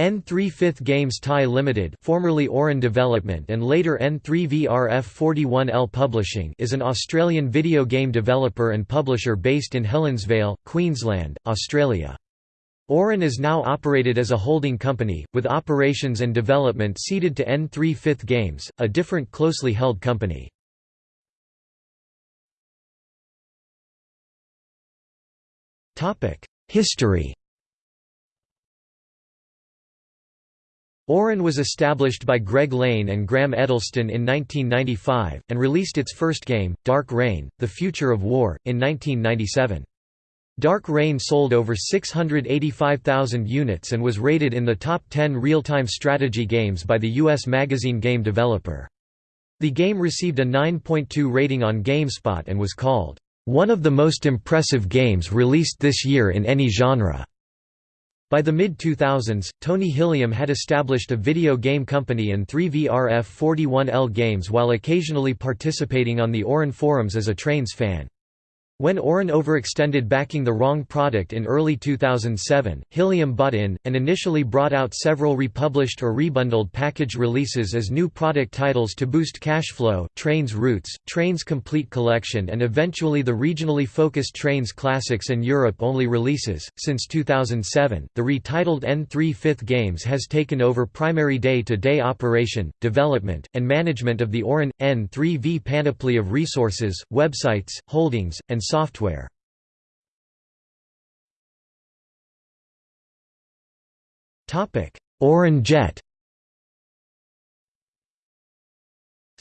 N3 Fifth Games Thai Limited formerly Auran Development and later N3VRF 41L Publishing is an Australian video game developer and publisher based in Helensvale, Queensland, Australia. Auran is now operated as a holding company, with operations and development ceded to N3 Fifth Games, a different closely held company. History Auran was established by Greg Lane and Graham Edelston in 1995, and released its first game, Dark Reign, The Future of War, in 1997. Dark Reign sold over 685,000 units and was rated in the top 10 real-time strategy games by the U.S. magazine Game Developer. The game received a 9.2 rating on GameSpot and was called, "...one of the most impressive games released this year in any genre." By the mid-2000s, Tony Hilliam had established a video game company and 3VRF41L games while occasionally participating on the Auran forums as a Trainz fan. When Auran overextended backing the wrong product in early 2007, Hilliam bought in, and initially brought out several republished or rebundled package releases as new product titles to boost cash flow, Trainz Roots, Trainz Complete Collection and eventually the regionally focused Trainz Classics and Europe-only releases. Since 2007, the retitled N3 Fifth Games has taken over primary day-to-day -day operation, development, and management of the Auran, N3V panoply of resources, websites, holdings, and software. Auran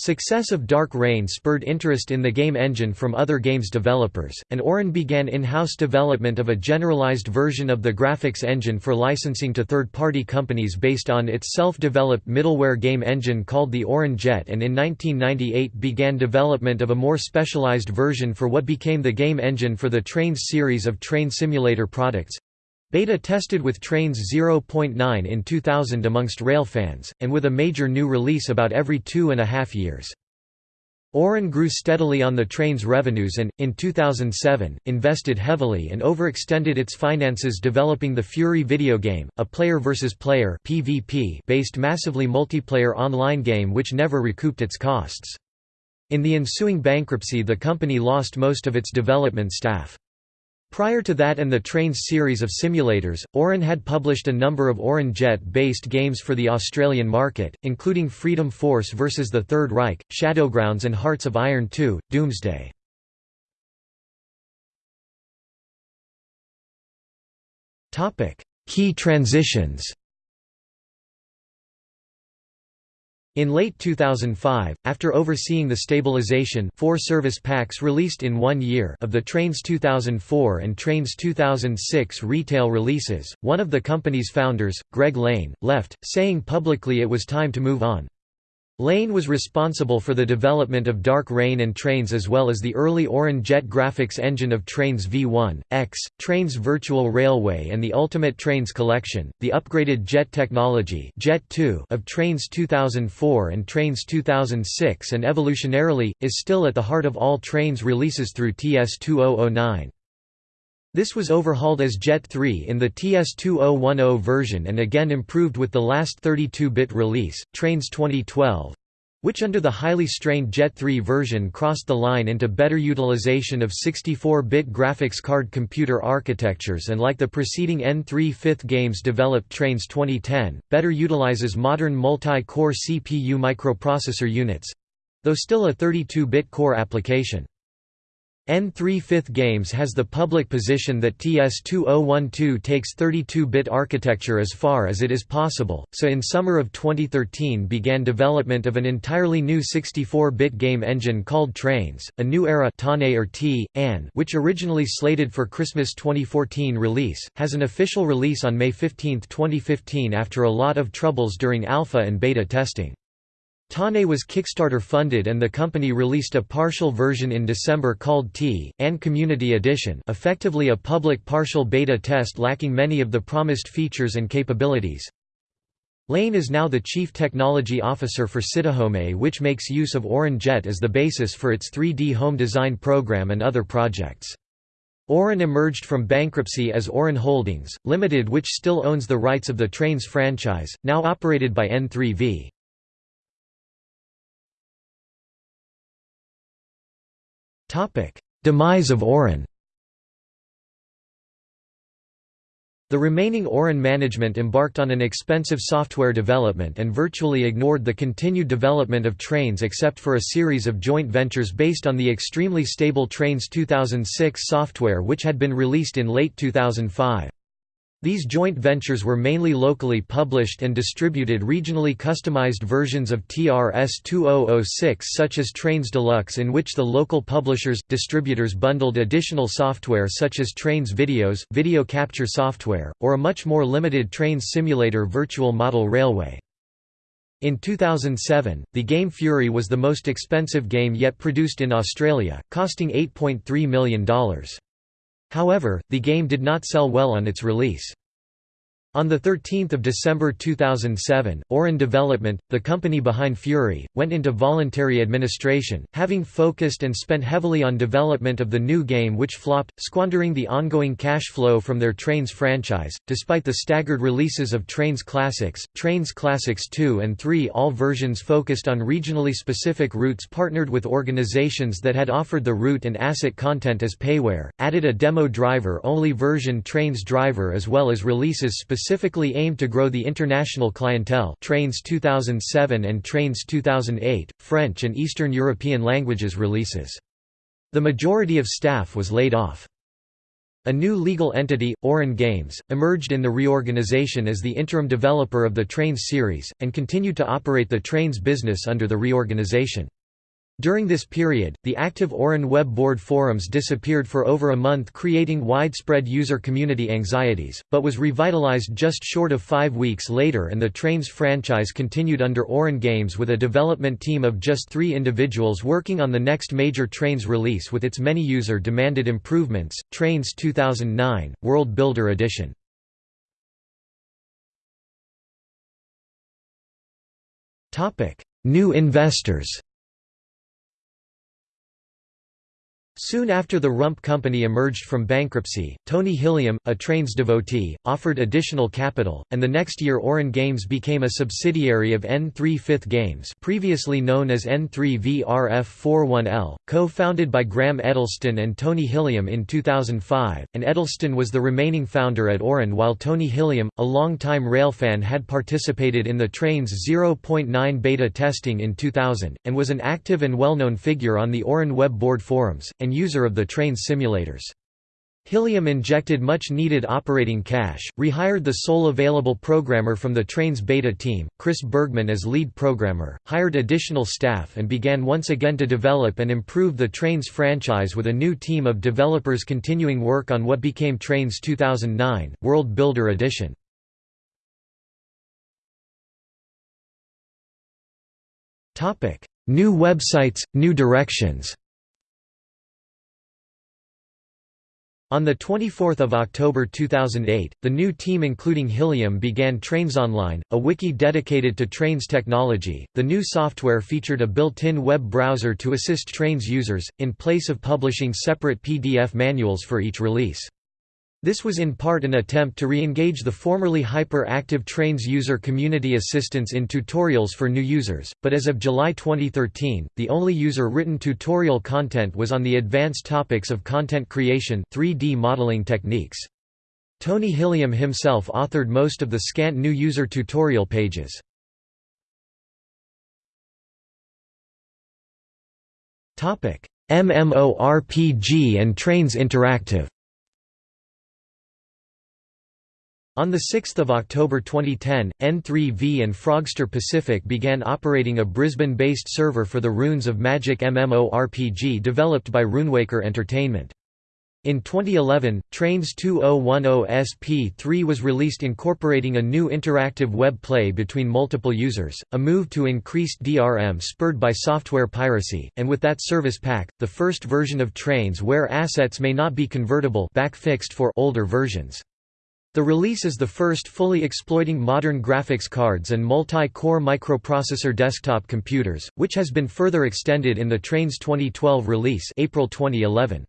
Success of Dark Reign spurred interest in the game engine from other games developers, and Auran began in-house development of a generalized version of the graphics engine for licensing to third-party companies based on its self-developed middleware game engine called the Auran Jet and in 1998 began development of a more specialized version for what became the game engine for the Trainz series of train simulator products. Beta tested with Trainz 0.9 in 2000 amongst rail fans, and with a major new release about every two and a half years. Auran grew steadily on the train's revenues and, in 2007, invested heavily and overextended its finances developing the Fury video game, a player versus player based massively multiplayer online game which never recouped its costs. In the ensuing bankruptcy the company lost most of its development staff. Prior to that and the Trainz series of simulators, Auran had published a number of Auran Jet-based games for the Australian market, including Freedom Force vs. the Third Reich, Shadowgrounds and Hearts of Iron 2, Doomsday. Key transitions In late 2005, after overseeing the stabilization four service packs released in one year of the Trainz 2004 and Trainz 2006 retail releases, one of the company's founders, Greg Lane, left, saying publicly it was time to move on. Lane was responsible for the development of Dark Reign and Trainz as well as the early Auran Jet graphics engine of Trainz V1, X, Trainz Virtual Railway and the Ultimate Trainz Collection, the upgraded Jet technology Jet 2 of Trainz 2004 and Trainz 2006 and evolutionarily, is still at the heart of all Trainz releases through TS2009. This was overhauled as Jet 3 in the TS2010 version and again improved with the last 32-bit release, Trainz 2012, which under the highly strained Jet 3 version crossed the line into better utilization of 64-bit graphics card computer architectures and like the preceding N3 fifth games developed Trainz 2010, better utilizes modern multi-core CPU microprocessor units—though still a 32-bit core application. N3 Fifth Games has the public position that TS2012 takes 32-bit architecture as far as it is possible, so in summer of 2013 began development of an entirely new 64-bit game engine called Trainz, a new era or T, An, which originally slated for Christmas 2014 release, has an official release on May 15, 2015 after a lot of troubles during alpha and beta testing. Tane was Kickstarter funded and the company released a partial version in December called T, and Community Edition effectively a public partial beta test lacking many of the promised features and capabilities. Lane is now the Chief Technology Officer for Citahome which makes use of Auran Jet as the basis for its 3D home design program and other projects. Auran emerged from bankruptcy as Auran Holdings, Limited which still owns the rights of the Trainz franchise, now operated by N3V. Demise of Auran The remaining Auran management embarked on an expensive software development and virtually ignored the continued development of Trainz except for a series of joint ventures based on the extremely stable Trainz 2006 software which had been released in late 2005. These joint ventures were mainly locally published and distributed regionally customized versions of TRS-2006 such as Trainz Deluxe in which the local publishers, distributors bundled additional software such as Trainz Videos, video capture software, or a much more limited Trainz Simulator virtual model railway. In 2007, the game Fury was the most expensive game yet produced in Australia, costing $8.3 million. However, the game did not sell well on its release. On 13 December 2007, Auran Development, the company behind Fury, went into voluntary administration, having focused and spent heavily on development of the new game which flopped, squandering the ongoing cash flow from their Trainz franchise. Despite the staggered releases of Trainz Classics, Trainz Classics 2 and 3 all versions focused on regionally specific routes partnered with organizations that had offered the route and asset content as payware, added a demo driver-only version Trainz Driver as well as releases specific specifically aimed to grow the international clientele Trainz 2007 and Trainz 2008, French and Eastern European languages releases. The majority of staff was laid off. A new legal entity, Auran Games, emerged in the reorganization as the interim developer of the Trainz series, and continued to operate the Trainz business under the reorganization. During this period, the active Auran web board forums disappeared for over a month creating widespread user community anxieties, but was revitalized just short of five weeks later and the Trainz franchise continued under Auran Games with a development team of just three individuals working on the next major Trainz release with its many user-demanded improvements, Trainz 2009, World Builder Edition. New investors Soon after the Rump Company emerged from bankruptcy, Tony Hilliam, a Trainz devotee, offered additional capital, and the next year Auran Games became a subsidiary of N3 Fifth Games previously known as N3VRF41L, co-founded by Graham Edelston and Tony Hilliam in 2005, and Edelston was the remaining founder at Auran while Tony Hilliam, a long-time railfan had participated in the Trainz 0.9 beta testing in 2000, and was an active and well-known figure on the Auran web board forums, and user of the Trainz simulators. Hilliam injected much-needed operating cash, rehired the sole available programmer from the Trainz beta team, Chris Bergman as lead programmer, hired additional staff and began once again to develop and improve the Trainz franchise with a new team of developers continuing work on what became Trainz 2009, World Builder Edition. New websites, new directions On 24 October 2008, the new team including Hilliam began Trainz Online, a wiki dedicated to Trainz technology. The new software featured a built-in web browser to assist Trainz users, in place of publishing separate PDF manuals for each release. This was in part an attempt to re-engage the formerly hyper-active Trainz user community assistance in tutorials for new users, but as of July 2013, the only user-written tutorial content was on the advanced topics of content creation 3D modeling techniques. Tony Hilliam himself authored most of the scant new user tutorial pages. MMORPG and Trainz Interactive On 6 October 2010, N3V and Frogster Pacific began operating a Brisbane-based server for the Runes of Magic MMORPG developed by Runewaker Entertainment. In 2011, Trainz 2010 SP3 was released incorporating a new interactive web play between multiple users, a move to increased DRM spurred by software piracy, and with that service pack, the first version of Trainz where assets may not be convertible back fixed for older versions. The release is the first fully exploiting modern graphics cards and multi-core microprocessor desktop computers, which has been further extended in the Train's 2012 release April 2011.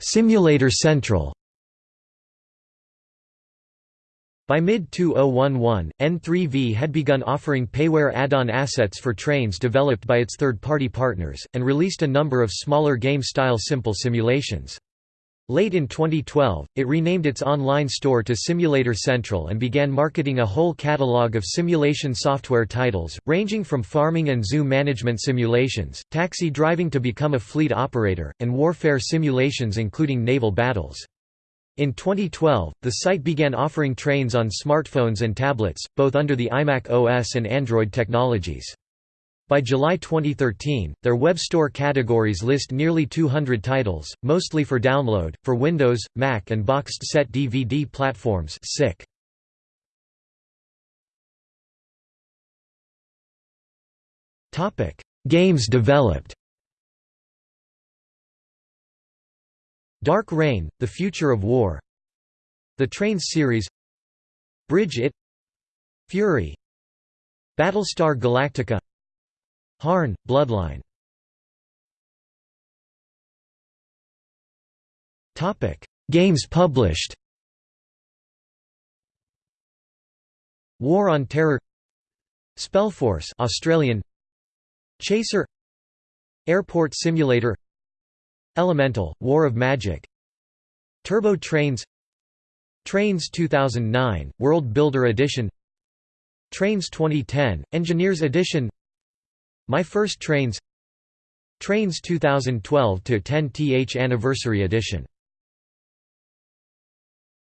Simulator Central by mid-2011, N3V had begun offering payware add-on assets for trains developed by its third-party partners, and released a number of smaller game-style simple simulations. Late in 2012, it renamed its online store to Simulator Central and began marketing a whole catalog of simulation software titles, ranging from farming and zoo management simulations, taxi driving to become a fleet operator, and warfare simulations including naval battles. In 2012, the site began offering trains on smartphones and tablets, both under the iMac OS and Android technologies. By July 2013, their web store categories list nearly 200 titles, mostly for download, for Windows, Mac and boxed set DVD platforms SICK. Games developed Dark Reign, The Future of War The Trainz series Bridge It Fury Battlestar Galactica Harn, Bloodline. Games published. War on Terror Spellforce Australian Chaser Airport Simulator Elemental, War of Magic. Turbo Trainz. Trainz 2009, World Builder Edition. Trainz 2010, Engineers Edition. My First Trainz. Trainz 2012 to 10th Anniversary Edition